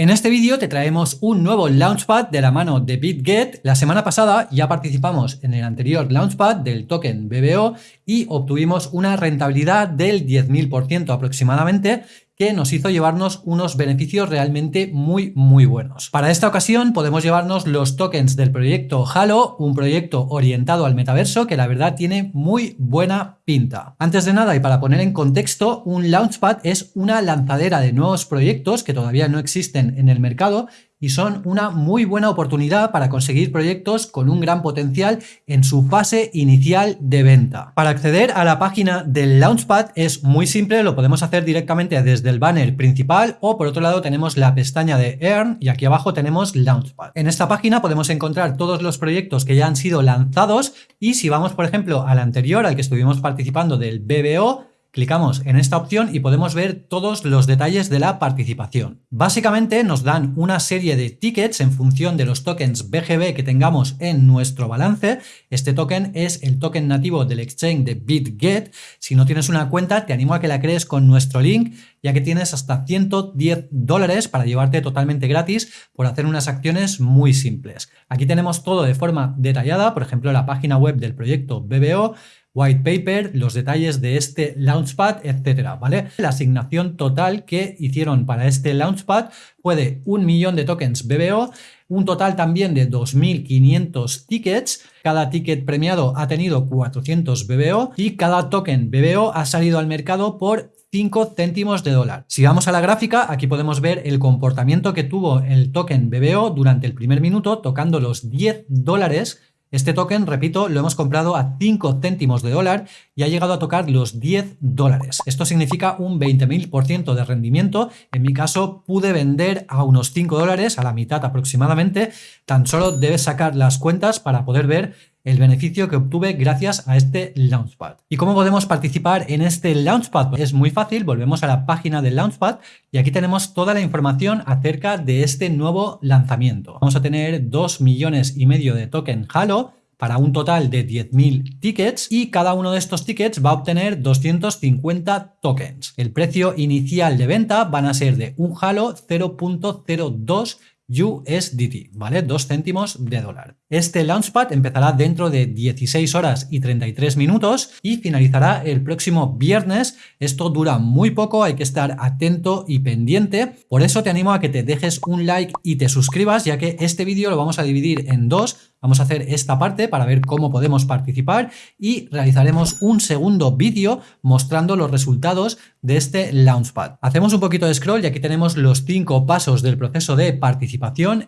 En este vídeo te traemos un nuevo Launchpad de la mano de BitGet. La semana pasada ya participamos en el anterior Launchpad del token BBO y obtuvimos una rentabilidad del 10.000% aproximadamente que nos hizo llevarnos unos beneficios realmente muy muy buenos. Para esta ocasión podemos llevarnos los tokens del proyecto Halo, un proyecto orientado al metaverso que la verdad tiene muy buena pinta. Antes de nada y para poner en contexto, un Launchpad es una lanzadera de nuevos proyectos que todavía no existen en el mercado y son una muy buena oportunidad para conseguir proyectos con un gran potencial en su fase inicial de venta. Para acceder a la página del Launchpad es muy simple, lo podemos hacer directamente desde el banner principal o por otro lado tenemos la pestaña de Earn y aquí abajo tenemos Launchpad. En esta página podemos encontrar todos los proyectos que ya han sido lanzados y si vamos por ejemplo al anterior, al que estuvimos participando del BBO, Clicamos en esta opción y podemos ver todos los detalles de la participación. Básicamente nos dan una serie de tickets en función de los tokens BGB que tengamos en nuestro balance. Este token es el token nativo del exchange de BitGet. Si no tienes una cuenta, te animo a que la crees con nuestro link, ya que tienes hasta 110 dólares para llevarte totalmente gratis por hacer unas acciones muy simples. Aquí tenemos todo de forma detallada, por ejemplo, la página web del proyecto BBO, white paper, los detalles de este Launchpad, etcétera, ¿vale? La asignación total que hicieron para este Launchpad fue de un millón de tokens BBO, un total también de 2.500 tickets, cada ticket premiado ha tenido 400 BBO y cada token BBO ha salido al mercado por 5 céntimos de dólar. Si vamos a la gráfica, aquí podemos ver el comportamiento que tuvo el token BBO durante el primer minuto, tocando los 10 dólares este token, repito, lo hemos comprado a 5 céntimos de dólar y ha llegado a tocar los 10 dólares. Esto significa un 20.000% de rendimiento. En mi caso pude vender a unos 5 dólares, a la mitad aproximadamente. Tan solo debes sacar las cuentas para poder ver el beneficio que obtuve gracias a este Launchpad. ¿Y cómo podemos participar en este Launchpad? Es muy fácil, volvemos a la página del Launchpad y aquí tenemos toda la información acerca de este nuevo lanzamiento. Vamos a tener 2 millones y medio de token Halo, para un total de 10.000 tickets y cada uno de estos tickets va a obtener 250 tokens. El precio inicial de venta van a ser de un Halo 0.02 USDT, ¿vale? 2 céntimos de dólar. Este Launchpad empezará dentro de 16 horas y 33 minutos y finalizará el próximo viernes. Esto dura muy poco, hay que estar atento y pendiente. Por eso te animo a que te dejes un like y te suscribas, ya que este vídeo lo vamos a dividir en dos Vamos a hacer esta parte para ver cómo podemos participar y realizaremos un segundo vídeo mostrando los resultados de este Launchpad. Hacemos un poquito de scroll y aquí tenemos los cinco pasos del proceso de participación.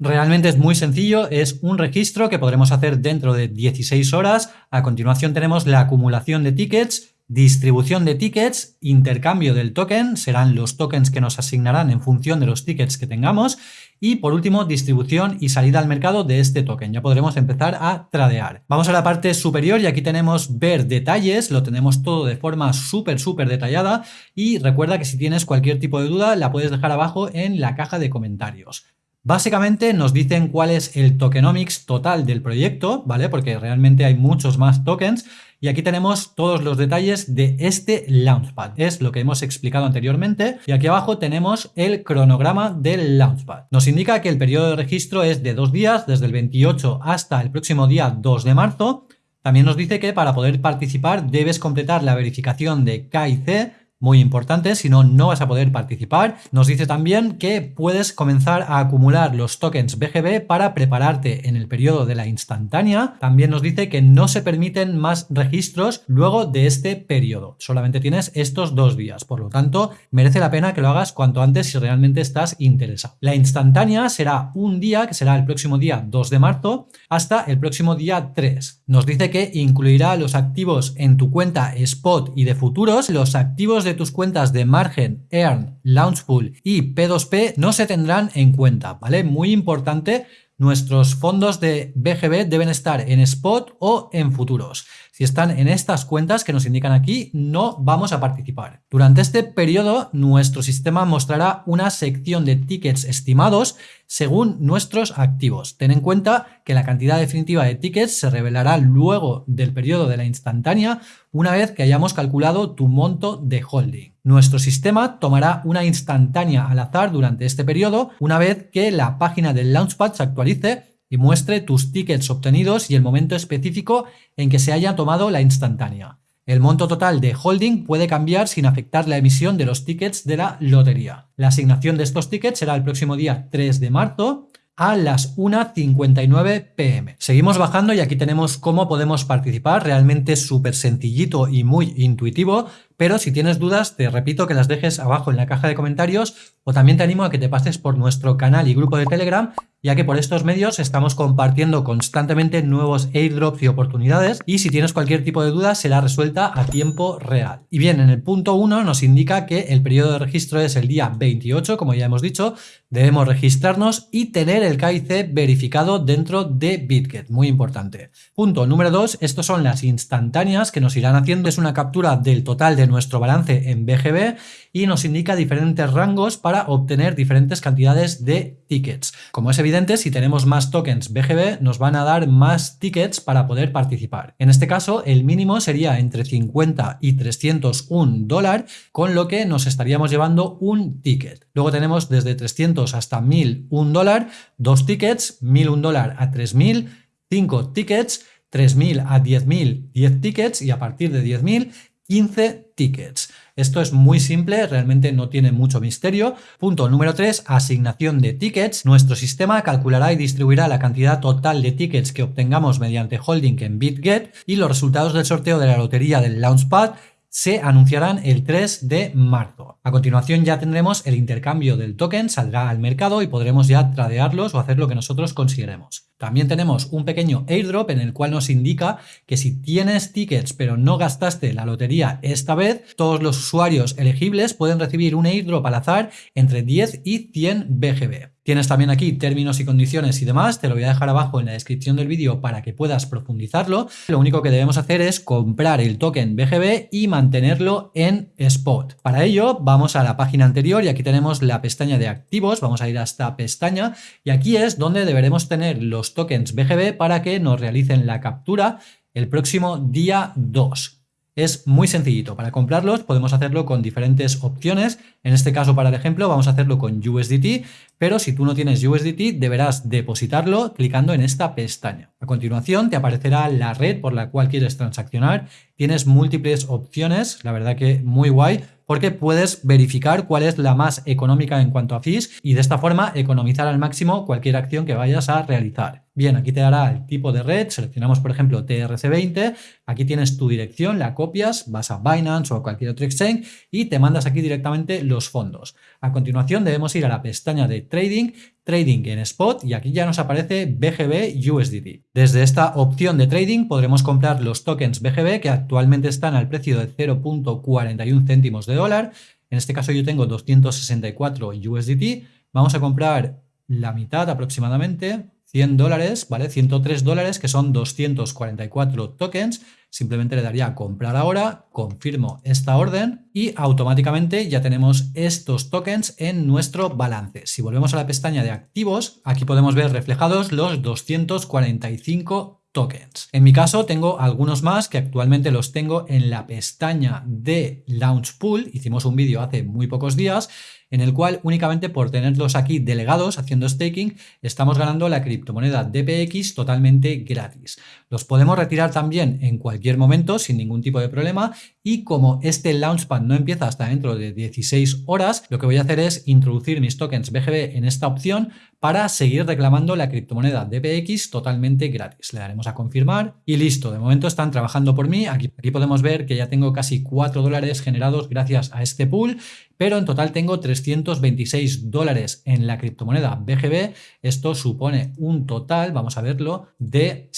Realmente es muy sencillo, es un registro que podremos hacer dentro de 16 horas. A continuación tenemos la acumulación de tickets, distribución de tickets, intercambio del token, serán los tokens que nos asignarán en función de los tickets que tengamos y por último, distribución y salida al mercado de este token. Ya podremos empezar a tradear. Vamos a la parte superior y aquí tenemos ver detalles. Lo tenemos todo de forma súper, súper detallada. Y recuerda que si tienes cualquier tipo de duda, la puedes dejar abajo en la caja de comentarios. Básicamente nos dicen cuál es el tokenomics total del proyecto, ¿vale? Porque realmente hay muchos más tokens y aquí tenemos todos los detalles de este Launchpad. Es lo que hemos explicado anteriormente. Y aquí abajo tenemos el cronograma del Launchpad. Nos indica que el periodo de registro es de dos días, desde el 28 hasta el próximo día 2 de marzo. También nos dice que para poder participar debes completar la verificación de KIC muy importante, si no, no vas a poder participar. Nos dice también que puedes comenzar a acumular los tokens BGB para prepararte en el periodo de la instantánea. También nos dice que no se permiten más registros luego de este periodo. Solamente tienes estos dos días, por lo tanto, merece la pena que lo hagas cuanto antes si realmente estás interesado. La instantánea será un día, que será el próximo día 2 de marzo, hasta el próximo día 3. Nos dice que incluirá los activos en tu cuenta spot y de futuros, los activos de tus cuentas de margen, earn, launchpool y P2P no se tendrán en cuenta, ¿vale? Muy importante, nuestros fondos de BGB deben estar en spot o en futuros. Si están en estas cuentas que nos indican aquí, no vamos a participar. Durante este periodo, nuestro sistema mostrará una sección de tickets estimados según nuestros activos. Ten en cuenta que la cantidad definitiva de tickets se revelará luego del periodo de la instantánea una vez que hayamos calculado tu monto de holding. Nuestro sistema tomará una instantánea al azar durante este periodo una vez que la página del Launchpad se actualice y muestre tus tickets obtenidos y el momento específico en que se haya tomado la instantánea. El monto total de holding puede cambiar sin afectar la emisión de los tickets de la lotería. La asignación de estos tickets será el próximo día 3 de marzo a las 1.59 pm. Seguimos bajando y aquí tenemos cómo podemos participar, realmente súper sencillito y muy intuitivo, pero si tienes dudas te repito que las dejes abajo en la caja de comentarios o también te animo a que te pases por nuestro canal y grupo de Telegram ya que por estos medios estamos compartiendo constantemente nuevos airdrops y oportunidades y si tienes cualquier tipo de duda será resuelta a tiempo real. Y bien, en el punto 1 nos indica que el periodo de registro es el día 28, como ya hemos dicho, debemos registrarnos y tener el KIC verificado dentro de BitGet, muy importante. Punto número 2, estos son las instantáneas que nos irán haciendo, es una captura del total de nuestro balance en BGB y nos indica diferentes rangos para obtener diferentes cantidades de tickets. Como es evidente, si tenemos más tokens BGB, nos van a dar más tickets para poder participar. En este caso, el mínimo sería entre 50 y 301 dólar, con lo que nos estaríamos llevando un ticket. Luego tenemos desde 300 hasta 1001 dólar, dos tickets, 1001 dólar a 3000, 5 tickets, 3.000 a 10.000, 10 tickets y a partir de 10.000, 15 tickets. Esto es muy simple, realmente no tiene mucho misterio. Punto número 3, asignación de tickets. Nuestro sistema calculará y distribuirá la cantidad total de tickets que obtengamos mediante holding en BitGet y los resultados del sorteo de la lotería del Launchpad se anunciarán el 3 de marzo. A continuación ya tendremos el intercambio del token, saldrá al mercado y podremos ya tradearlos o hacer lo que nosotros consideremos. También tenemos un pequeño airdrop en el cual nos indica que si tienes tickets pero no gastaste la lotería esta vez, todos los usuarios elegibles pueden recibir un airdrop al azar entre 10 y 100 BGB. Tienes también aquí términos y condiciones y demás, te lo voy a dejar abajo en la descripción del vídeo para que puedas profundizarlo. Lo único que debemos hacer es comprar el token BGB y mantenerlo en spot. Para ello vamos a la página anterior y aquí tenemos la pestaña de activos, vamos a ir a esta pestaña y aquí es donde deberemos tener los tokens BGB para que nos realicen la captura el próximo día 2. Es muy sencillito, para comprarlos podemos hacerlo con diferentes opciones, en este caso para el ejemplo vamos a hacerlo con USDT, pero si tú no tienes USDT deberás depositarlo clicando en esta pestaña. A continuación te aparecerá la red por la cual quieres transaccionar, tienes múltiples opciones, la verdad que muy guay, porque puedes verificar cuál es la más económica en cuanto a fees y de esta forma economizar al máximo cualquier acción que vayas a realizar. Bien, aquí te dará el tipo de red, seleccionamos por ejemplo TRC20, aquí tienes tu dirección, la copias, vas a Binance o a cualquier otro exchange y te mandas aquí directamente los fondos. A continuación debemos ir a la pestaña de Trading, Trading en Spot y aquí ya nos aparece BGB USDT. Desde esta opción de Trading podremos comprar los tokens BGB que actualmente están al precio de 0.41 céntimos de dólar. En este caso yo tengo 264 USDT. Vamos a comprar la mitad aproximadamente, 100 dólares, ¿vale? 103 dólares, que son 244 tokens. Simplemente le daría comprar ahora, confirmo esta orden y automáticamente ya tenemos estos tokens en nuestro balance. Si volvemos a la pestaña de activos, aquí podemos ver reflejados los 245 tokens. En mi caso tengo algunos más que actualmente los tengo en la pestaña de Launch Pool. Hicimos un vídeo hace muy pocos días en el cual únicamente por tenerlos aquí delegados haciendo staking estamos ganando la criptomoneda DPX totalmente gratis. Los podemos retirar también en cualquier momento sin ningún tipo de problema y como este Launchpad no empieza hasta dentro de 16 horas, lo que voy a hacer es introducir mis tokens BGB en esta opción para seguir reclamando la criptomoneda DPX totalmente gratis. Le daremos a confirmar y listo. De momento están trabajando por mí. Aquí, aquí podemos ver que ya tengo casi 4 dólares generados gracias a este pool pero en total tengo 326 dólares en la criptomoneda BGB. Esto supone un total, vamos a verlo, de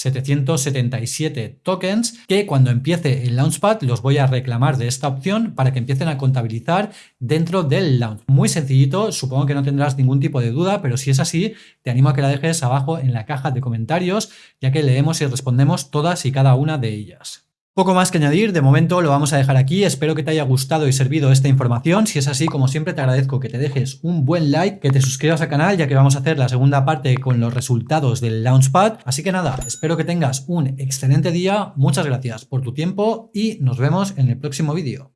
777 tokens que cuando empiece el Launchpad los voy a reclamar de esta opción para que empiecen a contabilizar dentro del launch. Muy sencillito, supongo que no tendrás ningún tipo de duda, pero si es así, te animo a que la dejes abajo en la caja de comentarios, ya que leemos y respondemos todas y cada una de ellas. Poco más que añadir, de momento lo vamos a dejar aquí, espero que te haya gustado y servido esta información, si es así como siempre te agradezco que te dejes un buen like, que te suscribas al canal ya que vamos a hacer la segunda parte con los resultados del Launchpad, así que nada, espero que tengas un excelente día, muchas gracias por tu tiempo y nos vemos en el próximo vídeo.